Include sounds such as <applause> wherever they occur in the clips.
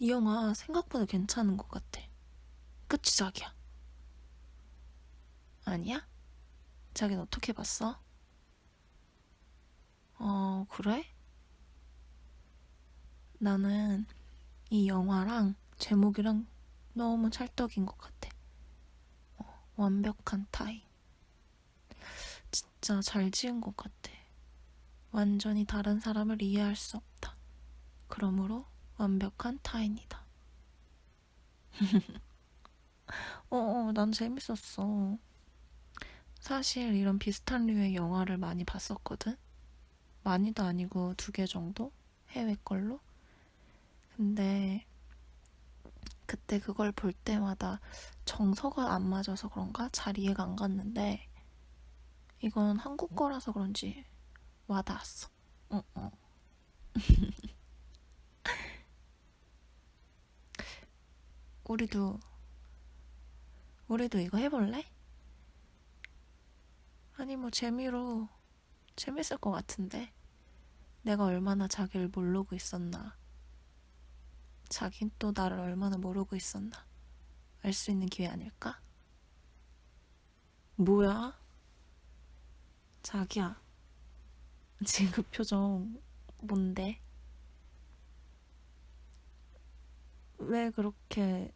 이 영화 생각보다 괜찮은 것 같아. 그치, 자기야? 아니야? 자기는 어떻게 봤어? 어, 그래? 나는 이 영화랑 제목이랑 너무 찰떡인 것 같아. 어, 완벽한 타인. 진짜 잘 지은 것 같아. 완전히 다른 사람을 이해할 수 없다. 그러므로 완벽한 타인이다. <laughs> 어, 어, 난 재밌었어. 사실 이런 비슷한 류의 영화를 많이 봤었거든? 많이도 아니고 두 개 정도? 해외 걸로? 근데 그때 그걸 볼 때마다 정서가 안 맞아서 그런가 잘 이해가 안 갔는데 이건 한국 거라서 그런지 와닿았어. 어, 어. <laughs> 우리도 우리도 이거 해볼래? 아니 뭐 재미로 재밌을 것 같은데 내가 얼마나 자기를 모르고 있었나 자긴 또 나를 얼마나 모르고 있었나 알 수 있는 기회 아닐까? 뭐야? 자기야 지금 그 표정 뭔데? 왜 그렇게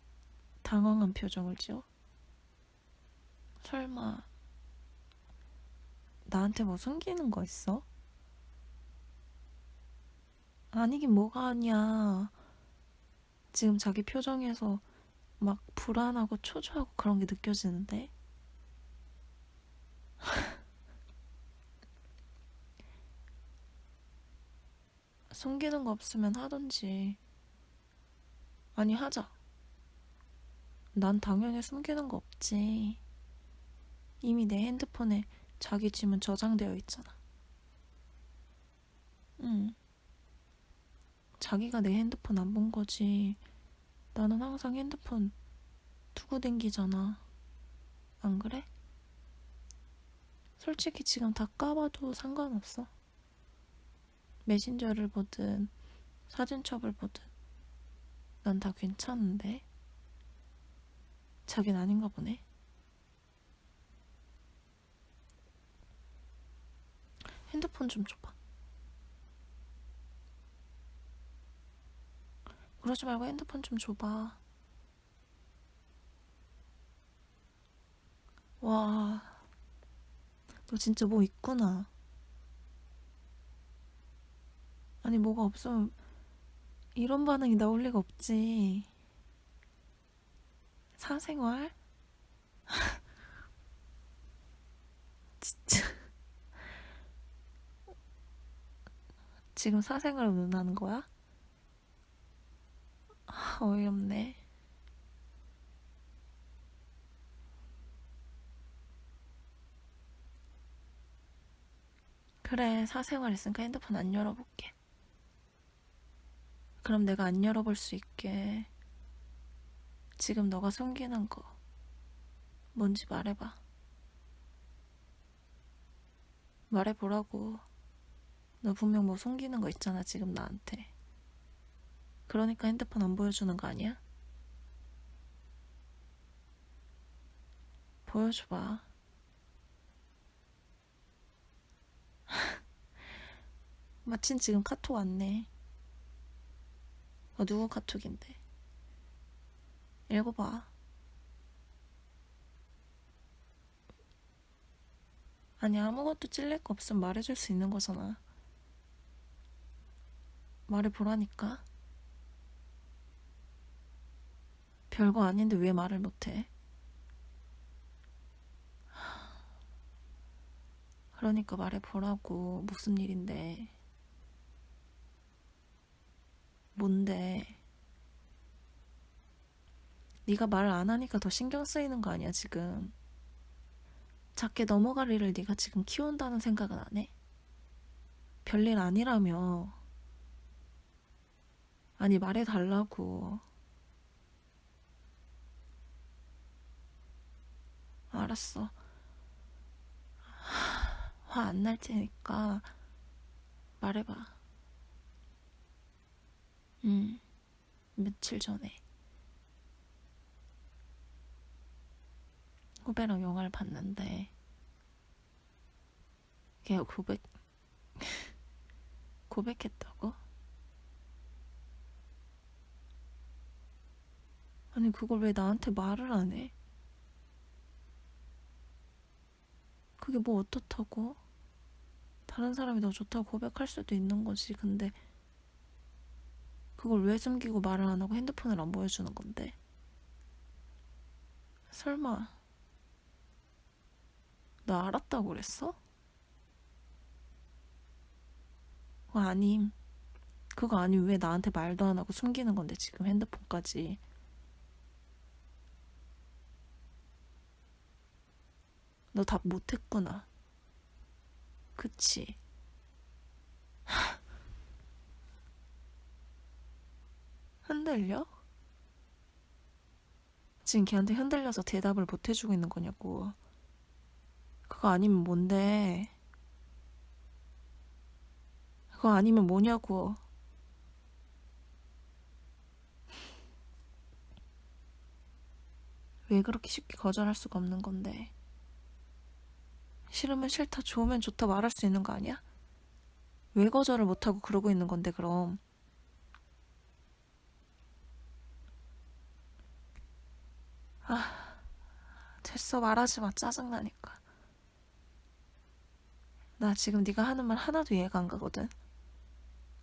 당황한 표정을 지어? 설마 나한테 뭐 숨기는 거 있어? 아니긴 뭐가 아니야. 지금 자기 표정에서 막 불안하고 초조하고 그런 게 느껴지는데? <laughs> 숨기는 거 없으면 하던지. 아니, 하자. 난 당연히 숨기는 거 없지. 이미 내 핸드폰에 자기 짐은 저장되어 있잖아. 응. 자기가 내 핸드폰 안 본 거지. 나는 항상 핸드폰 두고 댕기잖아. 안 그래? 솔직히 지금 다 까봐도 상관없어. 메신저를 보든 사진첩을 보든 난 다 괜찮은데 자긴 아닌가 보네. 핸드폰 좀 줘봐. 그러지 말고 핸드폰 좀 줘봐. 와, 너 진짜 뭐 있구나. 아니, 뭐가 없으면 이런 반응이 나올 리가 없지. 사생활? <laughs> 진짜. 지금 사생활 논하는 거야? 아, 어이없네. 그래, 사생활 있으니까 핸드폰 안 열어볼게. 그럼 내가 안 열어볼 수 있게 지금 너가 숨기는 거 뭔지 말해봐. 말해보라고. 너 분명 뭐 숨기는 거 있잖아, 지금 나한테. 그러니까 핸드폰 안 보여주는 거 아니야? 보여줘봐. <laughs> 마침 지금 카톡 왔네. 어, 누구 카톡인데? 읽어봐. 아니, 아무것도 찔릴 거 없으면 말해줄 수 있는 거잖아. 말해보라니까. 별거 아닌데 왜 말을 못해? 그러니까 말해보라고. 무슨 일인데. 뭔데? 네가 말 안 하니까 더 신경 쓰이는 거 아니야, 지금. 작게 넘어갈 일을 네가 지금 키운다는 생각은 안 해? 별일 아니라며. 아니, 말해달라고. 알았어. 화 안 날 테니까 말해봐. 응. 며칠 전에. 후배랑 영화를 봤는데, 걔가 고백, 고백했다고? 아니, 그걸 왜 나한테 말을 안 해? 그게 뭐 어떻다고? 다른 사람이 너 좋다고 고백할 수도 있는 거지. 근데 그걸 왜 숨기고 말을 안 하고 핸드폰을 안 보여주는 건데? 설마 너 알았다고 그랬어? 그거 아님. 그거 아님 왜 나한테 말도 안 하고 숨기는 건데 지금 핸드폰까지. 너 답 못했구나. 그치? <laughs> 흔들려? 지금 걔한테 흔들려서 대답을 못 해주고 있는 거냐고. 그거 아니면 뭔데? 그거 아니면 뭐냐고. 왜 그렇게 쉽게 거절할 수가 없는 건데? 싫으면 싫다, 좋으면 좋다 말할 수 있는 거 아니야? 왜 거절을 못하고 그러고 있는 건데, 그럼? 아, 됐어, 말하지 마. 짜증나니까. 나 지금 네가 하는 말 하나도 이해가 안 가거든.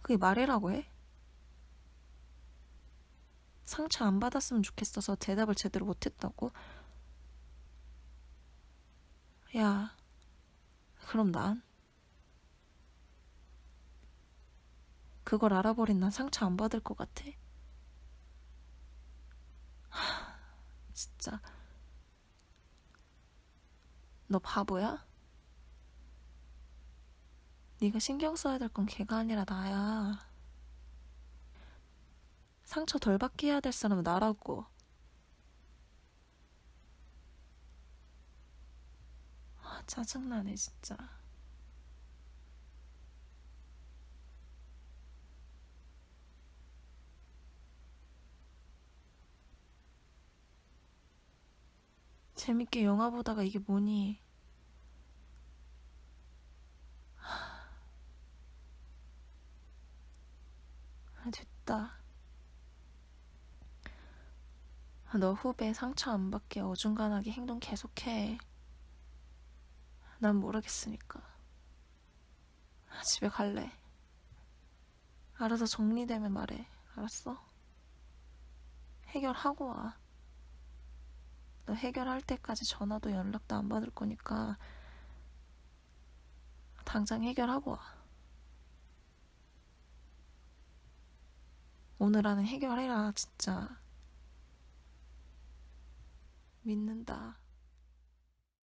그게 말이라고 해? 상처 안 받았으면 좋겠어서 대답을 제대로 못했다고? 야, 그럼 난? 그걸 알아버린 난 상처 안 받을 것 같아? 하, 진짜. 너 바보야? 네가 신경 써야 될 건 걔가 아니라 나야. 상처 덜 받게 해야 될 사람은 나라고. 아, 짜증나네, 진짜. 재밌게 영화 보다가 이게 뭐니? 아, 됐다. 너 후배 상처 안 받게 어중간하게 행동 계속해. 난 모르겠으니까. 아, 집에 갈래. 알아서 정리되면 말해. 알았어? 해결하고 와. 너 해결할 때까지 전화도 연락도 안 받을 거니까 당장 해결하고 와. 오늘 안에 해결해라, 진짜. 믿는다.